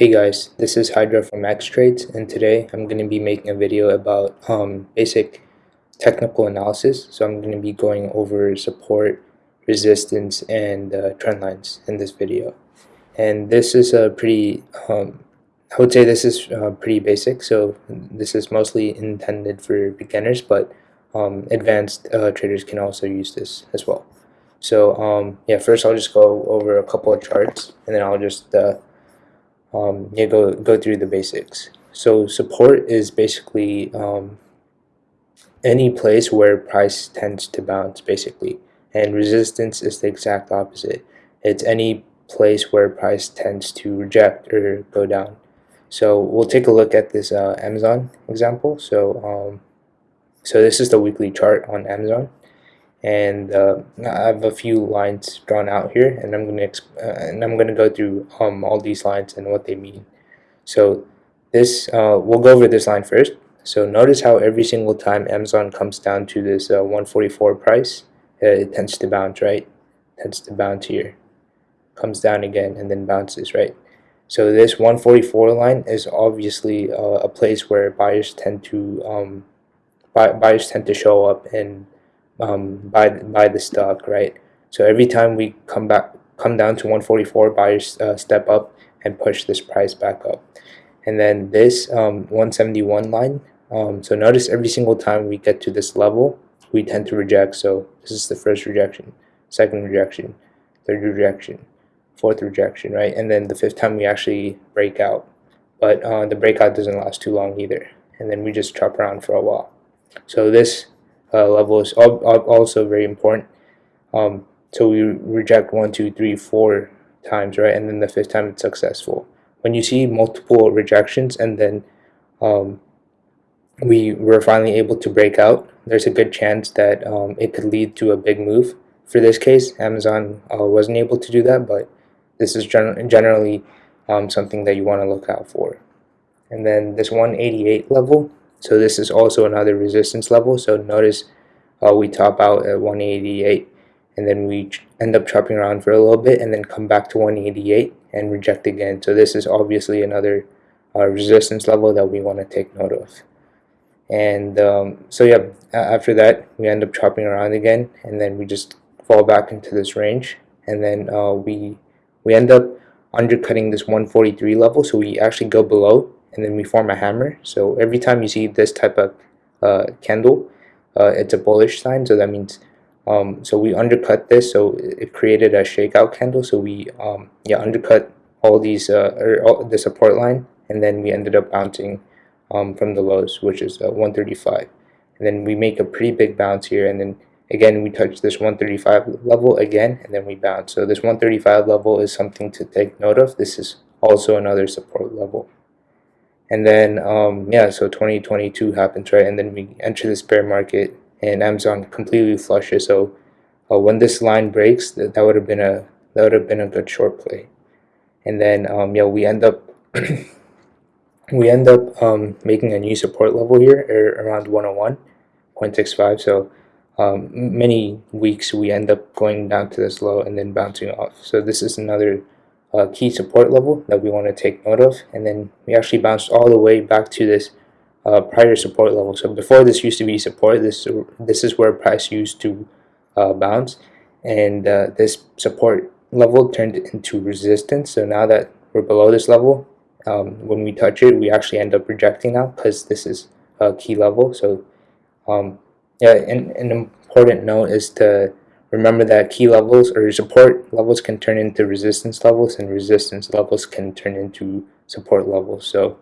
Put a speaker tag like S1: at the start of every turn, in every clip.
S1: Hey guys, this is Hydra from Xtrades and today I'm going to be making a video about um, basic technical analysis. So I'm going to be going over support, resistance, and uh, trend lines in this video. And this is a pretty, um, I would say this is uh, pretty basic. So this is mostly intended for beginners, but um, advanced uh, traders can also use this as well. So um, yeah, first I'll just go over a couple of charts and then I'll just uh, um, yeah, go, go through the basics. So support is basically um, any place where price tends to bounce basically and resistance is the exact opposite. It's any place where price tends to reject or go down. So we'll take a look at this uh, Amazon example. So um, so this is the weekly chart on Amazon and uh, I have a few lines drawn out here and I'm gonna uh, and I'm gonna go through um, all these lines and what they mean. So this uh, we'll go over this line first. So notice how every single time Amazon comes down to this uh, 144 price uh, it tends to bounce right? Tends to bounce here. Comes down again and then bounces right? So this 144 line is obviously uh, a place where buyers tend to um, buy, buyers tend to show up and um, buy buy the stock, right? So every time we come back, come down to 144, buyers uh, step up and push this price back up. And then this um, 171 line. Um, so notice every single time we get to this level, we tend to reject. So this is the first rejection, second rejection, third rejection, fourth rejection, right? And then the fifth time we actually break out. But uh, the breakout doesn't last too long either. And then we just chop around for a while. So this uh, level is also very important. Um, so we reject one, two, three, four times, right? And then the fifth time it's successful. When you see multiple rejections and then um, we were finally able to break out, there's a good chance that um, it could lead to a big move. For this case, Amazon uh, wasn't able to do that, but this is gen generally um, something that you want to look out for. And then this 188 level, so this is also another resistance level. So notice uh, we top out at 188 and then we end up chopping around for a little bit and then come back to 188 and reject again. So this is obviously another uh, resistance level that we want to take note of. And um, so yeah, after that we end up chopping around again and then we just fall back into this range and then uh, we we end up undercutting this 143 level so we actually go below and then we form a hammer. So every time you see this type of uh, candle, uh, it's a bullish sign. So that means, um, so we undercut this. So it created a shakeout candle. So we, um, yeah, undercut all these, uh, or all the support line, and then we ended up bouncing um, from the lows, which is uh, 135. And then we make a pretty big bounce here, and then again we touch this 135 level again, and then we bounce. So this 135 level is something to take note of. This is also another support level and then um, yeah so 2022 happens right? And then we enter this bear market and Amazon completely flushes. So uh, when this line breaks that, that would have been a that would have been a good short play. And then um, yeah we end up we end up um, making a new support level here around 101.65 so um, many weeks we end up going down to this low and then bouncing off. So this is another uh, key support level that we want to take note of. And then we actually bounced all the way back to this uh, prior support level. So before this used to be support this this is where price used to uh, bounce. And uh, this support level turned into resistance. So now that we're below this level um, when we touch it we actually end up rejecting now because this is a key level. So um, yeah and an important note is to Remember that key levels or support levels can turn into resistance levels and resistance levels can turn into support levels. So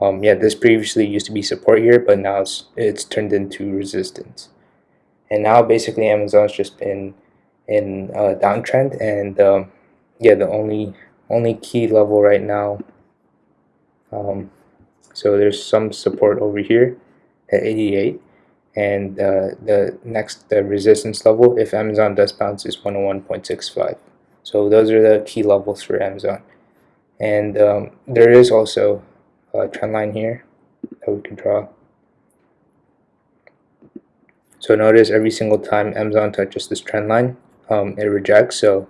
S1: um, yeah, this previously used to be support here, but now it's, it's turned into resistance. And now basically Amazon's just been in a downtrend and um, yeah, the only only key level right now um, so there's some support over here at 88 and uh, the next the resistance level if Amazon does bounce is 101.65 so those are the key levels for Amazon. And um, there is also a trend line here that we can draw. So notice every single time Amazon touches this trend line um, it rejects. So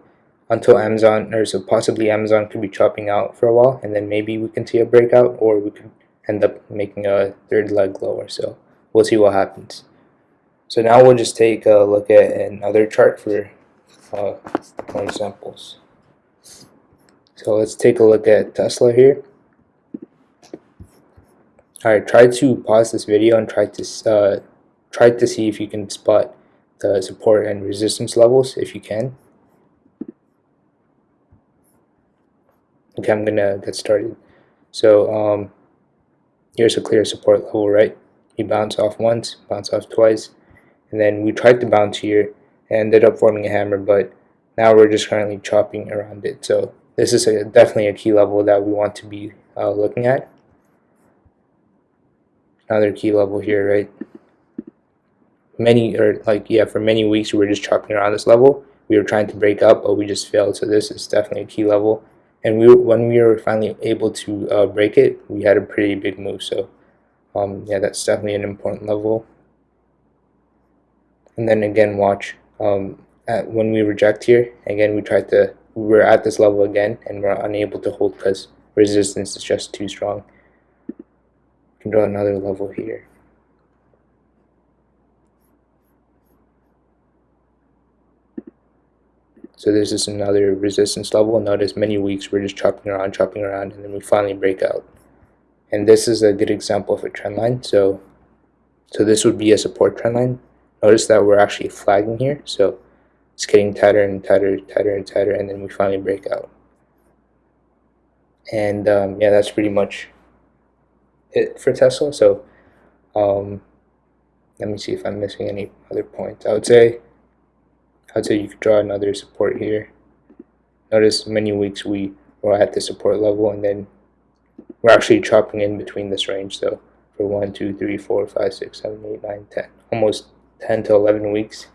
S1: until Amazon or so possibly Amazon could be chopping out for a while and then maybe we can see a breakout or we could end up making a third leg lower. So we'll see what happens so now we'll just take a look at another chart for uh, more examples so let's take a look at Tesla here alright try to pause this video and try to uh, try to see if you can spot the support and resistance levels if you can Okay, I'm gonna get started. So um, here's a clear support level, right? You bounce off once, bounce off twice, and then we tried to bounce here and ended up forming a hammer, but now we're just currently chopping around it. So this is a, definitely a key level that we want to be uh, looking at. Another key level here, right? Many, or like, yeah, for many weeks we were just chopping around this level. We were trying to break up, but we just failed. So this is definitely a key level and we when we were finally able to uh, break it we had a pretty big move so um, yeah that's definitely an important level and then again watch um, at, when we reject here again we tried to we're at this level again and we're unable to hold because resistance is just too strong you can draw another level here So this is another resistance level. Notice many weeks we're just chopping around, chopping around, and then we finally break out. And this is a good example of a trend line. So, so this would be a support trend line. Notice that we're actually flagging here. So it's getting tighter and tighter, tighter and tighter, and then we finally break out. And um, yeah, that's pretty much it for Tesla. So um, let me see if I'm missing any other points. I would say I'd say you could draw another support here. Notice many weeks we were at the support level and then we're actually chopping in between this range. So for 1, 2, 3, 4, 5, 6, 7, 8, 9, 10, almost 10 to 11 weeks,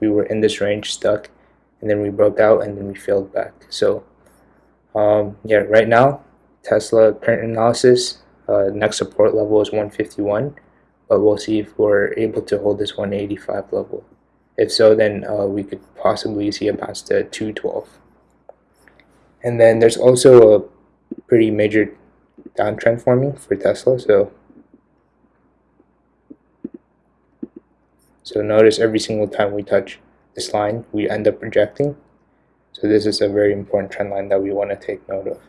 S1: we were in this range stuck and then we broke out and then we failed back. So um, yeah, right now, Tesla current analysis, uh, next support level is 151, but we'll see if we're able to hold this 185 level. If so, then uh, we could possibly see a bounce to 212. And then there's also a pretty major downtrend forming for Tesla. So, so notice every single time we touch this line, we end up rejecting. So this is a very important trend line that we want to take note of.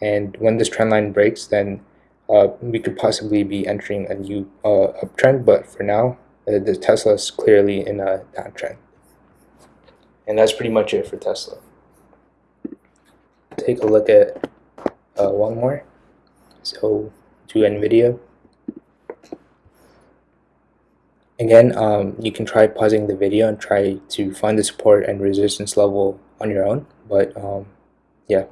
S1: And when this trend line breaks, then uh, we could possibly be entering a new uh, uptrend. But for now, uh, the Tesla is clearly in a downtrend. And that's pretty much it for Tesla. Take a look at uh, one more. So to NVIDIA. Again, um, you can try pausing the video and try to find the support and resistance level on your own. But um, yeah.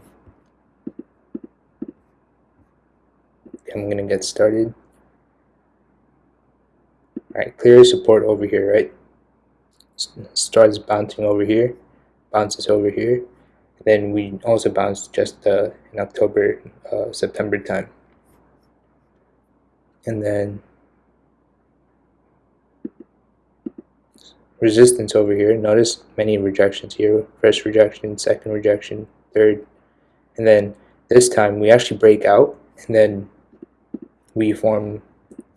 S1: I'm going to get started. Alright, clear support over here, right? Starts bouncing over here, bounces over here. Then we also bounced just uh, in October, uh, September time. And then resistance over here. Notice many rejections here. First rejection, second rejection, third. And then this time we actually break out and then we form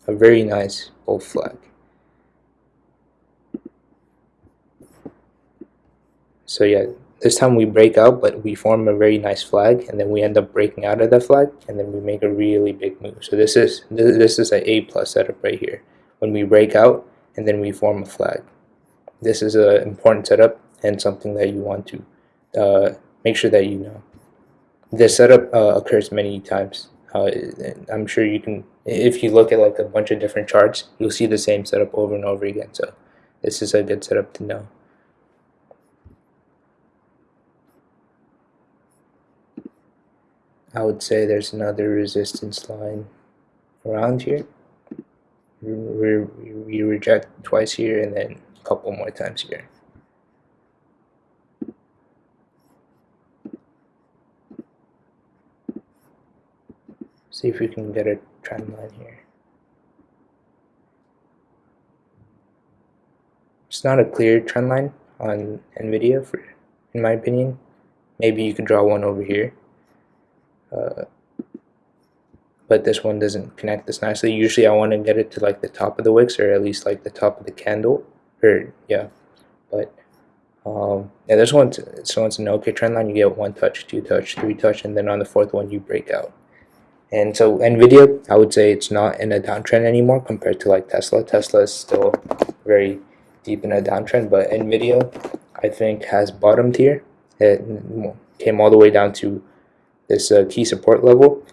S1: a very nice bull flag. So yeah, this time we break out, but we form a very nice flag, and then we end up breaking out of that flag, and then we make a really big move. So this is this is an A plus setup right here. When we break out, and then we form a flag. This is an important setup and something that you want to uh, make sure that you know. This setup uh, occurs many times. Uh, I'm sure you can, if you look at like a bunch of different charts, you'll see the same setup over and over again. So this is a good setup to know. I would say there's another resistance line around here. We, we reject twice here and then a couple more times here. See if we can get a trend line here. It's not a clear trend line on NVIDIA, for, in my opinion. maybe you could draw one over here uh, but this one doesn't connect this nicely. Usually I want to get it to like the top of the wicks or at least like the top of the candle. Or yeah but um, yeah this one's so it's an okay trend line. You get one touch two touch three touch and then on the fourth one you break out. And so Nvidia I would say it's not in a downtrend anymore compared to like Tesla. Tesla is still very deep in a downtrend but Nvidia I think has bottomed here. It came all the way down to this uh, key support level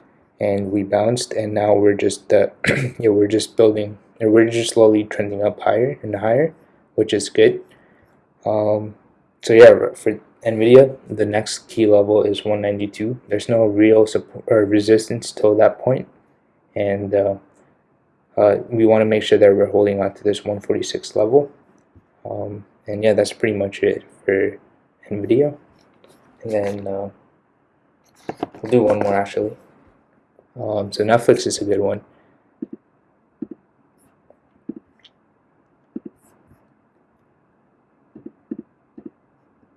S1: and we bounced and now we're just uh, yeah we're just building and we're just slowly trending up higher and higher which is good. Um, so yeah for nvidia the next key level is 192 there's no real support or resistance till that point and uh, uh, we want to make sure that we're holding on to this 146 level. Um, and yeah that's pretty much it for nvidia. And then we'll do one more actually um, so Netflix is a good one.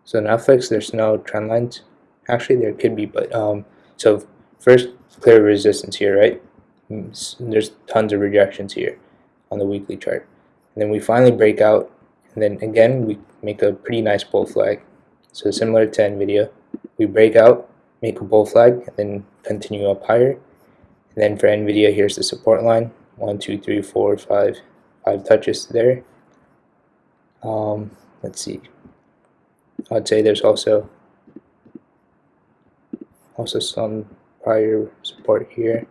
S1: So Netflix, there's no trend lines. Actually, there could be, but um, so first clear resistance here, right? Mm, there's tons of rejections here on the weekly chart. And then we finally break out, and then again we make a pretty nice bull flag. So similar to NVIDIA, we break out, make a bull flag, and then continue up higher. And then for NVIDIA, here's the support line. One, two, three, four, five, five touches there. Um, let's see. I'd say there's also also some prior support here.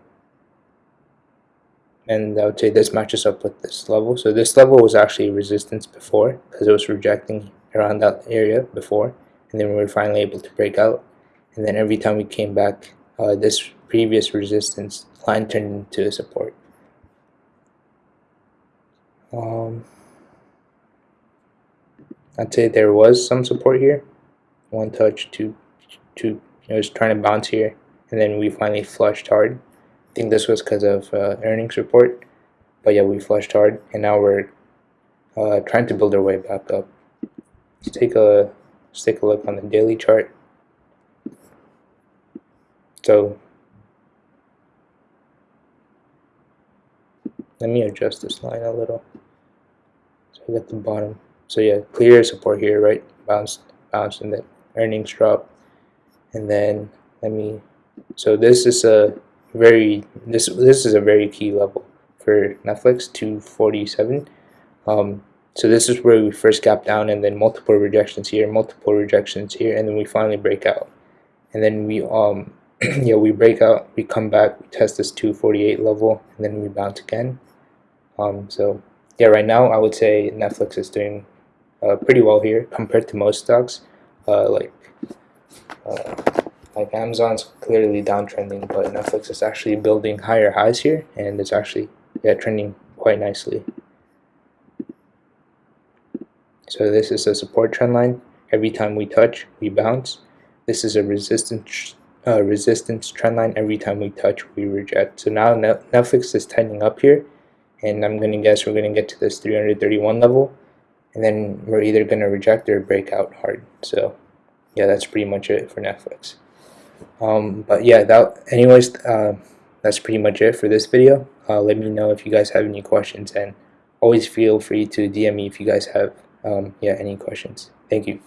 S1: And I would say this matches up with this level. So this level was actually resistance before because it was rejecting around that area before. And then we were finally able to break out. And then every time we came back, uh, this previous resistance line turned into a support. Um, I'd say there was some support here. One touch, two, two. It was trying to bounce here, and then we finally flushed hard. I think this was because of uh, earnings report, but yeah, we flushed hard, and now we're uh, trying to build our way back up. Let's take a let's take a look on the daily chart. So let me adjust this line a little so I get the bottom. So yeah clear support here right? Bounced bounced and then earnings drop. And then let me so this is a very this this is a very key level for Netflix 247 um, so this is where we first gap down and then multiple rejections here multiple rejections here and then we finally break out. And then we um yeah we break out we come back we test this 248 level and then we bounce again um, so yeah, right now I would say Netflix is doing uh, pretty well here compared to most stocks. Uh, like uh, like Amazon's clearly downtrending, but Netflix is actually building higher highs here, and it's actually yeah trending quite nicely. So this is a support trend line. Every time we touch, we bounce. This is a resistance uh, resistance trend line. Every time we touch, we reject. So now Netflix is tightening up here, and I'm gonna guess we're gonna get to this 331 level and then we're either gonna reject or break out hard so yeah that's pretty much it for Netflix um, but yeah that anyways uh, that's pretty much it for this video uh, let me know if you guys have any questions and always feel free to DM me if you guys have um, yeah any questions thank you